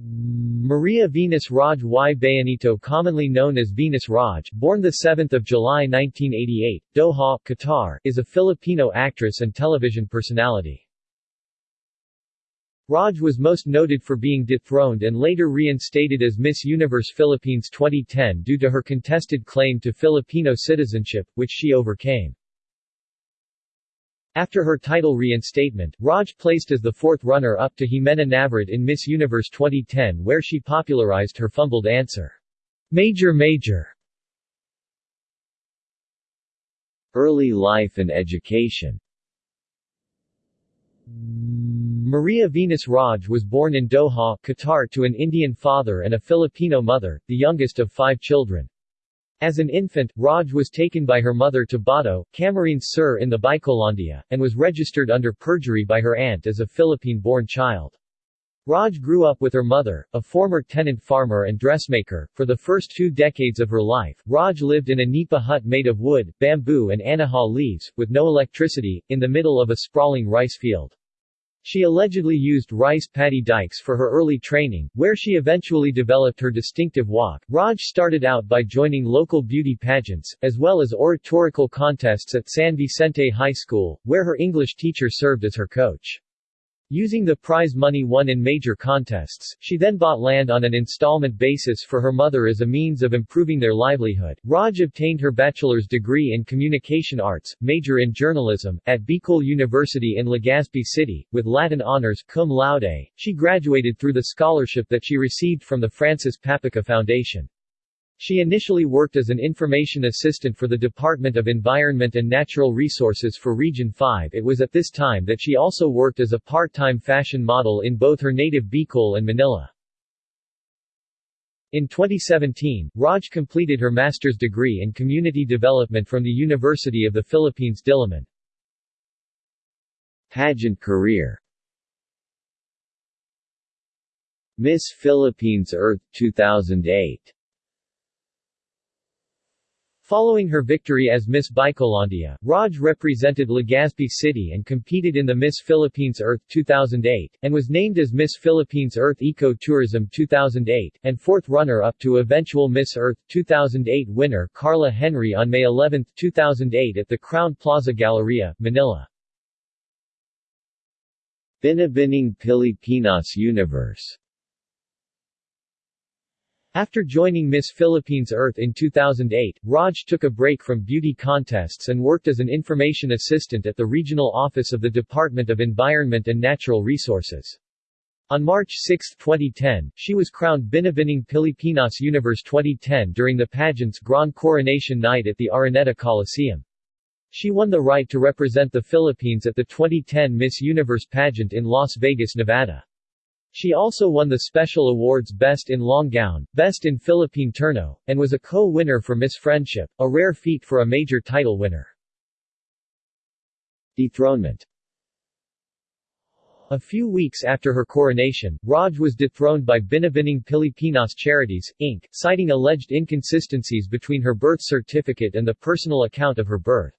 Maria Venus Raj y Bayanito commonly known as Venus Raj, born 7 July 1988, Doha, Qatar, is a Filipino actress and television personality. Raj was most noted for being dethroned and later reinstated as Miss Universe Philippines 2010 due to her contested claim to Filipino citizenship, which she overcame. After her title reinstatement, Raj placed as the fourth runner-up to Ximena Navarrete in Miss Universe 2010 where she popularized her fumbled answer, Major Major. Early life and education Maria Venus Raj was born in Doha, Qatar to an Indian father and a Filipino mother, the youngest of five children. As an infant, Raj was taken by her mother to Bato, Camarines Sur in the Bicolandia, and was registered under perjury by her aunt as a Philippine-born child. Raj grew up with her mother, a former tenant farmer and dressmaker. For the first two decades of her life, Raj lived in a nipa hut made of wood, bamboo and anahaw leaves, with no electricity, in the middle of a sprawling rice field. She allegedly used rice paddy dikes for her early training, where she eventually developed her distinctive walk. Raj started out by joining local beauty pageants, as well as oratorical contests at San Vicente High School, where her English teacher served as her coach. Using the prize money won in major contests, she then bought land on an installment basis for her mother as a means of improving their livelihood. Raj obtained her bachelor's degree in communication arts, major in journalism, at Bicol University in Legazpi City, with Latin honors cum laude. She graduated through the scholarship that she received from the Francis Papica Foundation. She initially worked as an information assistant for the Department of Environment and Natural Resources for Region 5. It was at this time that she also worked as a part-time fashion model in both her native Bicol and Manila. In 2017, Raj completed her master's degree in community development from the University of the Philippines Diliman. Pageant career Miss Philippines Earth 2008 Following her victory as Miss Bicolandia, Raj represented Legazpi City and competed in the Miss Philippines Earth 2008, and was named as Miss Philippines Earth Eco Tourism 2008, and fourth runner-up to eventual Miss Earth 2008 winner Karla Henry on May 11, 2008 at the Crowne Plaza Galleria, Manila. Binibining Pilipinas Universe after joining Miss Philippines Earth in 2008, Raj took a break from beauty contests and worked as an information assistant at the regional office of the Department of Environment and Natural Resources. On March 6, 2010, she was crowned Binibining Pilipinas Universe 2010 during the pageant's Grand Coronation Night at the Araneta Coliseum. She won the right to represent the Philippines at the 2010 Miss Universe pageant in Las Vegas, Nevada. She also won the special awards Best in Long Gown, Best in Philippine Terno, and was a co-winner for Miss Friendship, a rare feat for a major title winner. Dethronement A few weeks after her coronation, Raj was dethroned by Binibining Pilipinas Charities, Inc., citing alleged inconsistencies between her birth certificate and the personal account of her birth.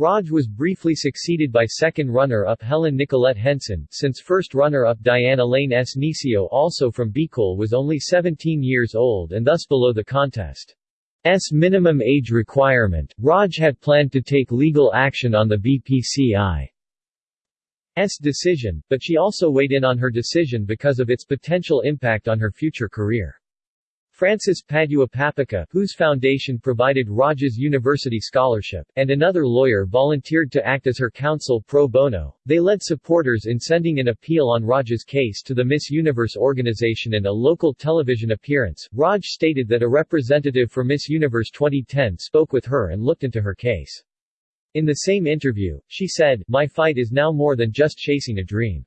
Raj was briefly succeeded by second runner-up Helen Nicolette Henson, since first runner-up Dianne Elaine S. Necio also from Bicol was only 17 years old and thus below the contest's minimum age requirement. Raj had planned to take legal action on the BPCI's decision, but she also weighed in on her decision because of its potential impact on her future career. Francis Padua Papica, whose foundation provided Raj's university scholarship, and another lawyer volunteered to act as her counsel pro bono. They led supporters in sending an appeal on Raj's case to the Miss Universe organization and a local television appearance. Raj stated that a representative for Miss Universe 2010 spoke with her and looked into her case. In the same interview, she said, My fight is now more than just chasing a dream.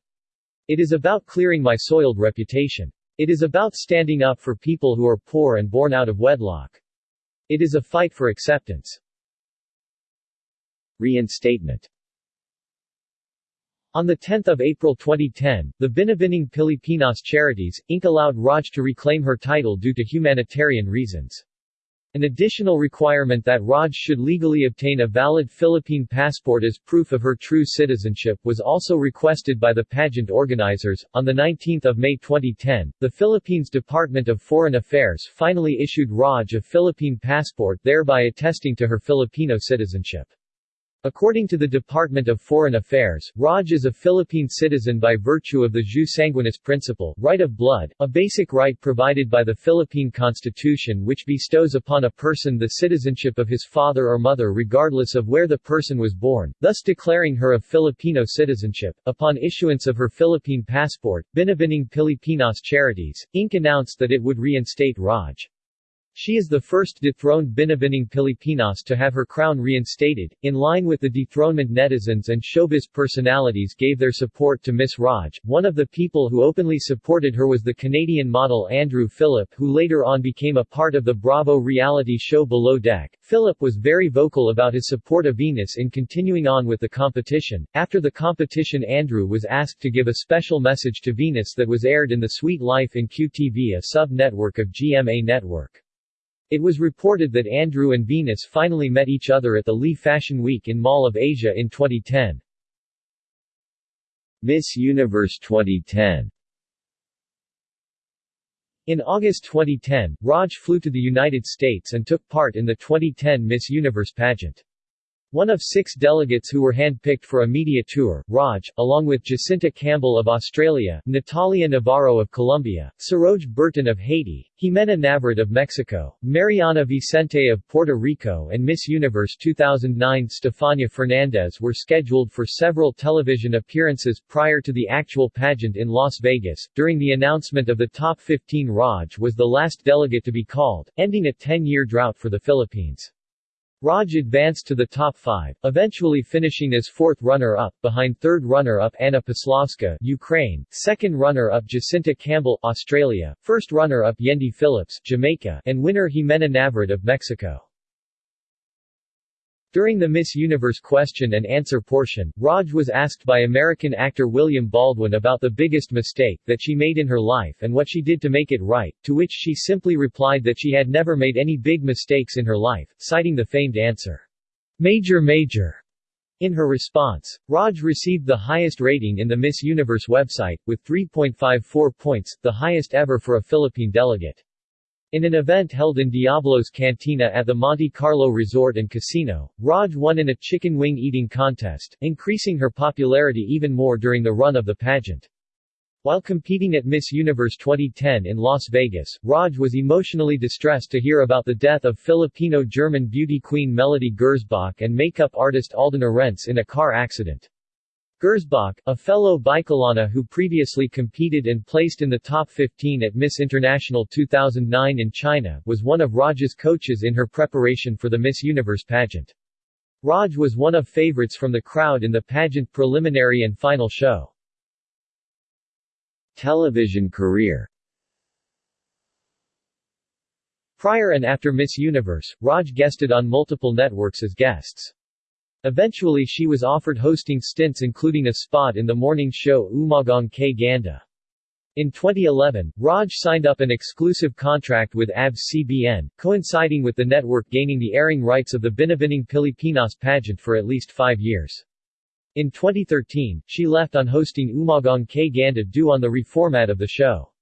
It is about clearing my soiled reputation. It is about standing up for people who are poor and born out of wedlock. It is a fight for acceptance. Reinstatement On 10 April 2010, the Binibining Pilipinas Charities, Inc. allowed Raj to reclaim her title due to humanitarian reasons. An additional requirement that Raj should legally obtain a valid Philippine passport as proof of her true citizenship was also requested by the pageant organizers. On the 19th of May 2010, the Philippines Department of Foreign Affairs finally issued Raj a Philippine passport thereby attesting to her Filipino citizenship. According to the Department of Foreign Affairs, Raj is a Philippine citizen by virtue of the jus sanguinis principle, right of blood, a basic right provided by the Philippine Constitution which bestows upon a person the citizenship of his father or mother regardless of where the person was born, thus declaring her of Filipino citizenship. Upon issuance of her Philippine passport, Binibining Pilipinas Charities, Inc. announced that it would reinstate Raj. She is the first dethroned Binibining Pilipinas to have her crown reinstated. In line with the dethronement netizens and showbiz personalities gave their support to Miss Raj. One of the people who openly supported her was the Canadian model Andrew Phillip who later on became a part of the Bravo reality show Below Deck. Phillip was very vocal about his support of Venus in continuing on with the competition. After the competition Andrew was asked to give a special message to Venus that was aired in The Sweet Life in QTV a sub-network of GMA Network. It was reported that Andrew and Venus finally met each other at the Lee Fashion Week in Mall of Asia in 2010. Miss Universe 2010 In August 2010, Raj flew to the United States and took part in the 2010 Miss Universe pageant. One of six delegates who were handpicked for a media tour, Raj, along with Jesinta Campbell of Australia, Natalia Navarro of Colombia, Sarodj Bertin of Haiti, Ximena Navarrete of Mexico, Mariana Vicente of Puerto Rico and Miss Universe 2009 Stefania Fernandez were scheduled for several television appearances prior to the actual pageant in Las Vegas. During the announcement of the top 15 Raj was the last delegate to be called, ending a 10-year drought for the Philippines. Raj advanced to the top five, eventually finishing as fourth runner-up, behind third runner-up Anna Poslavska Ukraine, second runner-up Jesinta Campbell Australia, first runner-up Yendi Phillips Jamaica, and winner Ximena Navarrete of Mexico. During the Miss Universe question and answer portion, Raj was asked by American actor William Baldwin about the biggest mistake that she made in her life and what she did to make it right, to which she simply replied that she had never made any big mistakes in her life, citing the famed answer, Major Major. In her response, Raj received the highest rating in the Miss Universe website, with 3.54 points, the highest ever for a Philippine delegate. In an event held in Diablo's Cantina at the Monte Carlo Resort and Casino, Raj won in a chicken wing eating contest, increasing her popularity even more during the run of the pageant. While competing at Miss Universe 2010 in Las Vegas, Raj was emotionally distressed to hear about the death of Filipino-German beauty queen Melody Gersbach and makeup artist Alden Arentz in a car accident. Gersbach, a fellow Bicolana who previously competed and placed in the top 15 at Miss International 2009 in China, was one of Raj's coaches in her preparation for the Miss Universe pageant. Raj was one of favorites from the crowd in the pageant preliminary and final show. Television career Prior and after Miss Universe, Raj guested on multiple networks as guests. Eventually she was offered hosting stints including a spot in the morning show Umagang Kay Ganda. In 2011, Raj signed up an exclusive contract with ABS-CBN, coinciding with the network gaining the airing rights of the Binibining Pilipinas pageant for at least five years. In 2013, she left on hosting Umagang Kay Ganda due on the reformat of the show.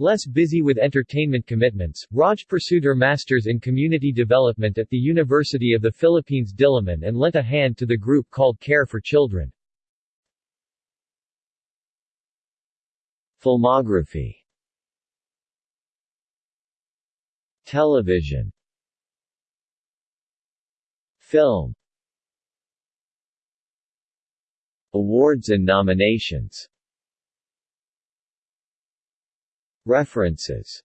Less busy with entertainment commitments, Raj pursued her master's in community development at the University of the Philippines Diliman and lent a hand to the group called Care for Children. Filmography Television Film Awards and nominations References.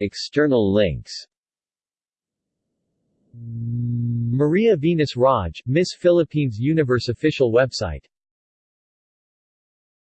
External links. Maria Venus Raj, Miss Philippines Universe official website